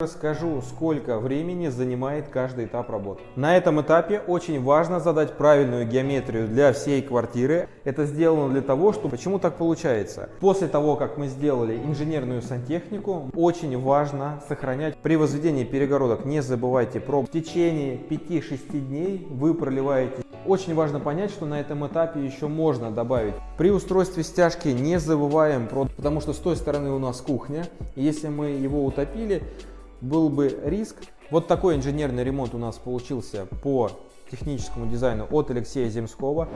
Расскажу, сколько времени занимает каждый этап работы. На этом этапе очень важно задать правильную геометрию для всей квартиры. Это сделано для того, что почему так получается. После того, как мы сделали инженерную сантехнику, очень важно сохранять при возведении перегородок. Не забывайте про в течение 5-6 дней вы проливаете. Очень важно понять, что на этом этапе еще можно добавить. При устройстве стяжки не забываем про, потому что с той стороны у нас кухня. Если мы его утопили, был бы риск. Вот такой инженерный ремонт у нас получился по техническому дизайну от Алексея Земского.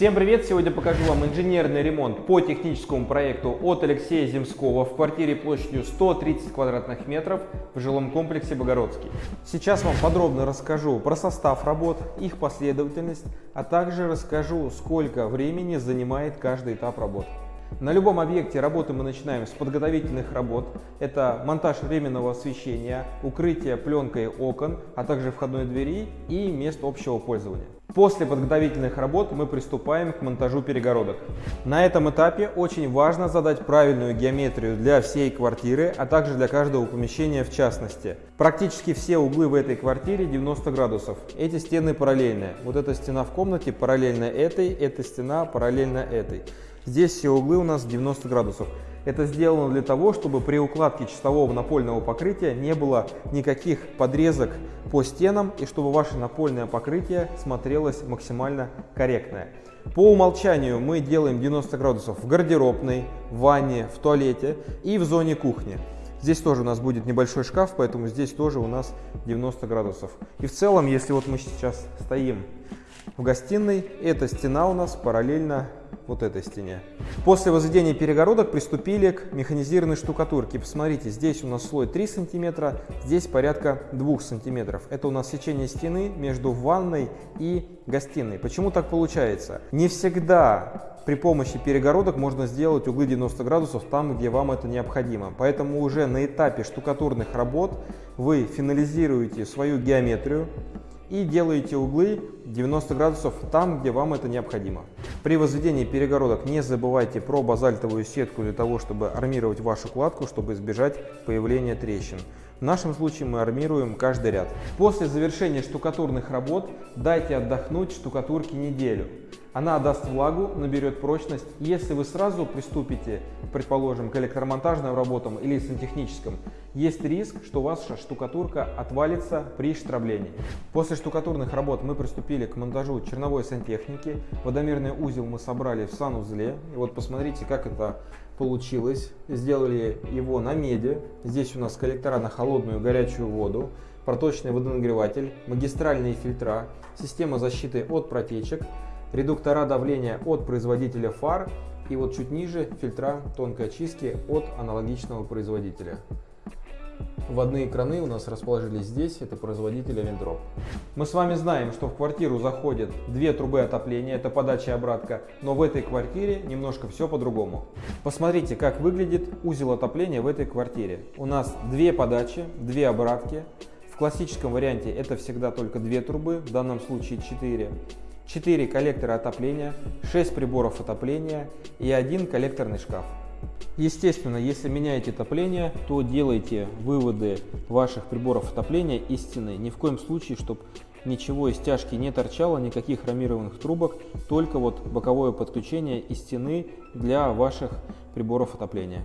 Всем привет! Сегодня покажу вам инженерный ремонт по техническому проекту от Алексея Земского в квартире площадью 130 квадратных метров в жилом комплексе Богородский. Сейчас вам подробно расскажу про состав работ, их последовательность, а также расскажу, сколько времени занимает каждый этап работы. На любом объекте работы мы начинаем с подготовительных работ. Это монтаж временного освещения, укрытие пленкой окон, а также входной двери и мест общего пользования. После подготовительных работ мы приступаем к монтажу перегородок. На этом этапе очень важно задать правильную геометрию для всей квартиры, а также для каждого помещения в частности. Практически все углы в этой квартире 90 градусов. Эти стены параллельные. Вот эта стена в комнате параллельно этой, эта стена параллельно этой. Здесь все углы у нас 90 градусов. Это сделано для того, чтобы при укладке чистового напольного покрытия не было никаких подрезок по стенам и чтобы ваше напольное покрытие смотрелось максимально корректное. По умолчанию мы делаем 90 градусов в гардеробной, в ванне, в туалете и в зоне кухни. Здесь тоже у нас будет небольшой шкаф, поэтому здесь тоже у нас 90 градусов. И в целом, если вот мы сейчас стоим в гостиной, эта стена у нас параллельно вот этой стене. После возведения перегородок приступили к механизированной штукатурке. Посмотрите, здесь у нас слой 3 сантиметра, здесь порядка 2 сантиметров. Это у нас сечение стены между ванной и гостиной. Почему так получается? Не всегда при помощи перегородок можно сделать углы 90 градусов там, где вам это необходимо. Поэтому уже на этапе штукатурных работ вы финализируете свою геометрию, и делаете углы 90 градусов там, где вам это необходимо. При возведении перегородок не забывайте про базальтовую сетку для того, чтобы армировать вашу кладку, чтобы избежать появления трещин. В нашем случае мы армируем каждый ряд. После завершения штукатурных работ дайте отдохнуть штукатурке неделю. Она отдаст влагу, наберет прочность. Если вы сразу приступите, предположим, к электромонтажным работам или сантехническим, есть риск, что ваша штукатурка отвалится при штроблении. После штукатурных работ мы приступили к монтажу черновой сантехники. Водомерный узел мы собрали в санузле. И вот посмотрите, как это получилось. Сделали его на меди. Здесь у нас коллектора на холодную горячую воду проточный водонагреватель, магистральные фильтра, система защиты от протечек, редуктора давления от производителя фар и вот чуть ниже фильтра тонкой очистки от аналогичного производителя. Вводные краны у нас расположились здесь, это производитель Авентроп. Мы с вами знаем, что в квартиру заходят две трубы отопления, это подача и обратка, но в этой квартире немножко все по-другому. Посмотрите, как выглядит узел отопления в этой квартире. У нас две подачи, две обратки. В классическом варианте это всегда только две трубы, в данном случае 4. 4 коллектора отопления, 6 приборов отопления и один коллекторный шкаф. Естественно, если меняете отопление, то делайте выводы ваших приборов отопления из стены. Ни в коем случае, чтобы ничего из стяжки не торчало, никаких хромированных трубок, только вот боковое подключение из стены для ваших приборов отопления.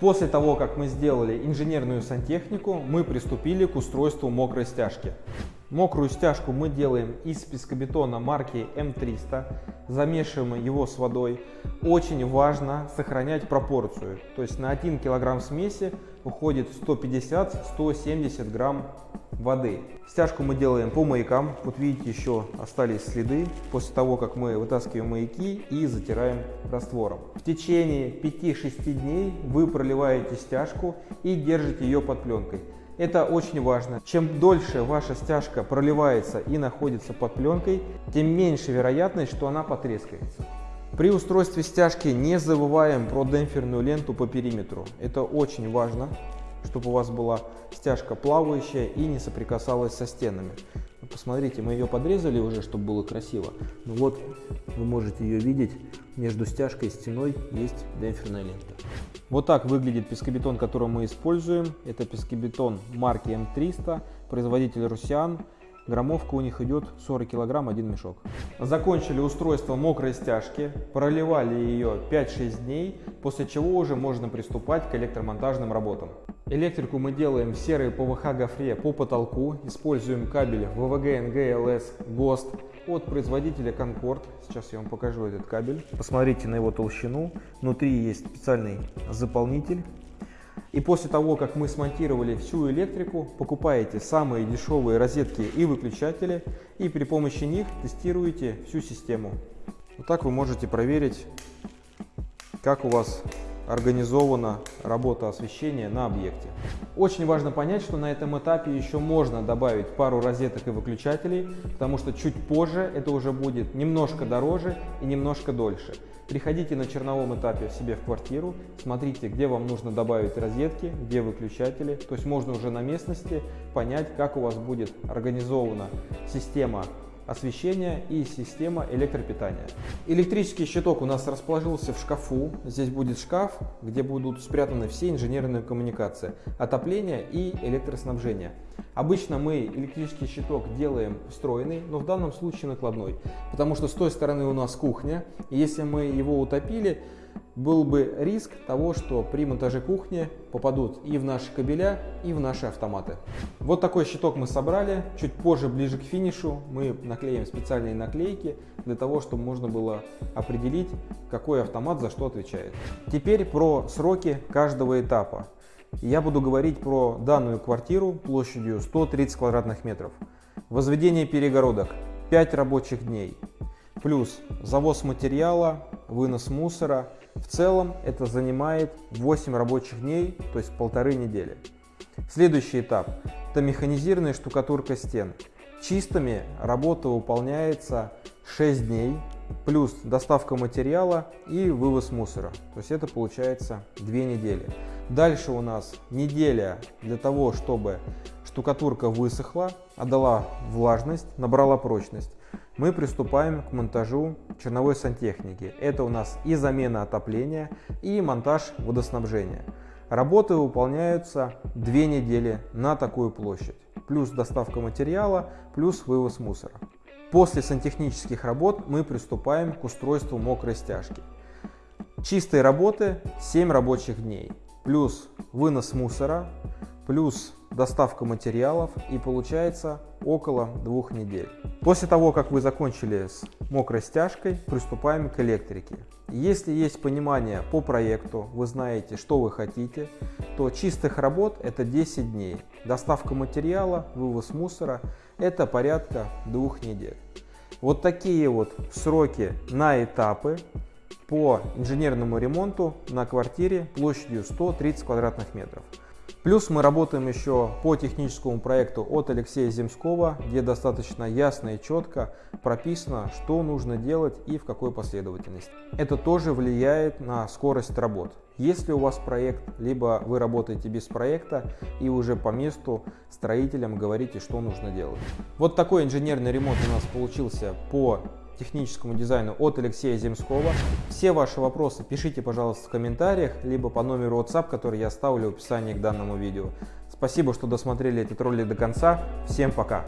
После того, как мы сделали инженерную сантехнику, мы приступили к устройству мокрой стяжки. Мокрую стяжку мы делаем из пескобетона марки М300, замешиваем его с водой. Очень важно сохранять пропорцию, то есть на 1 кг смеси уходит 150-170 грамм воды. Стяжку мы делаем по маякам, вот видите еще остались следы после того, как мы вытаскиваем маяки и затираем раствором. В течение 5-6 дней вы проливаете стяжку и держите ее под пленкой. Это очень важно. Чем дольше ваша стяжка проливается и находится под пленкой, тем меньше вероятность, что она потрескается. При устройстве стяжки не забываем про демпферную ленту по периметру. Это очень важно, чтобы у вас была стяжка плавающая и не соприкасалась со стенами. Посмотрите, мы ее подрезали уже, чтобы было красиво. Ну вот, вы можете ее видеть, между стяжкой и стеной есть демпферная лента. Вот так выглядит пескобетон, который мы используем. Это пескобетон марки М300, производитель Русиан. Граммовка у них идет 40 килограмм, один мешок. Закончили устройство мокрой стяжки, проливали ее 5-6 дней, после чего уже можно приступать к электромонтажным работам. Электрику мы делаем в серой ПВХ гофре по потолку, используем кабель ВВГ НГЛС ГОСТ от производителя Concord. Сейчас я вам покажу этот кабель. Посмотрите на его толщину. Внутри есть специальный заполнитель и после того, как мы смонтировали всю электрику, покупаете самые дешевые розетки и выключатели, и при помощи них тестируете всю систему. Вот так вы можете проверить, как у вас организована работа освещения на объекте. Очень важно понять, что на этом этапе еще можно добавить пару розеток и выключателей, потому что чуть позже это уже будет немножко дороже и немножко дольше. Приходите на черновом этапе себе в квартиру, смотрите, где вам нужно добавить розетки, где выключатели. То есть можно уже на местности понять, как у вас будет организована система освещения и система электропитания. Электрический щиток у нас расположился в шкафу. Здесь будет шкаф, где будут спрятаны все инженерные коммуникации, отопление и электроснабжение. Обычно мы электрический щиток делаем встроенный, но в данном случае накладной, потому что с той стороны у нас кухня, и если мы его утопили, был бы риск того, что при монтаже кухни попадут и в наши кабеля, и в наши автоматы. Вот такой щиток мы собрали. Чуть позже, ближе к финишу, мы наклеим специальные наклейки для того, чтобы можно было определить, какой автомат за что отвечает. Теперь про сроки каждого этапа. Я буду говорить про данную квартиру площадью 130 квадратных метров. Возведение перегородок 5 рабочих дней. Плюс завоз материала, вынос мусора, в целом это занимает 8 рабочих дней, то есть полторы недели. Следующий этап – это механизированная штукатурка стен. Чистыми работа выполняется 6 дней, плюс доставка материала и вывоз мусора. То есть это получается 2 недели. Дальше у нас неделя для того, чтобы штукатурка высохла, отдала влажность, набрала прочность мы приступаем к монтажу черновой сантехники. Это у нас и замена отопления, и монтаж водоснабжения. Работы выполняются две недели на такую площадь, плюс доставка материала, плюс вывоз мусора. После сантехнических работ мы приступаем к устройству мокрой стяжки. Чистые работы 7 рабочих дней, плюс вынос мусора, плюс доставка материалов и получается около двух недель. После того, как вы закончили с мокрой стяжкой, приступаем к электрике. Если есть понимание по проекту, вы знаете, что вы хотите, то чистых работ это 10 дней. Доставка материала, вывоз мусора это порядка двух недель. Вот такие вот сроки на этапы по инженерному ремонту на квартире площадью 130 квадратных метров. Плюс мы работаем еще по техническому проекту от Алексея Земского, где достаточно ясно и четко прописано, что нужно делать и в какой последовательности. Это тоже влияет на скорость работ. Если у вас проект, либо вы работаете без проекта и уже по месту строителям говорите, что нужно делать. Вот такой инженерный ремонт у нас получился по техническому дизайну от Алексея Земского. Все ваши вопросы пишите, пожалуйста, в комментариях, либо по номеру WhatsApp, который я оставлю в описании к данному видео. Спасибо, что досмотрели этот ролик до конца. Всем пока!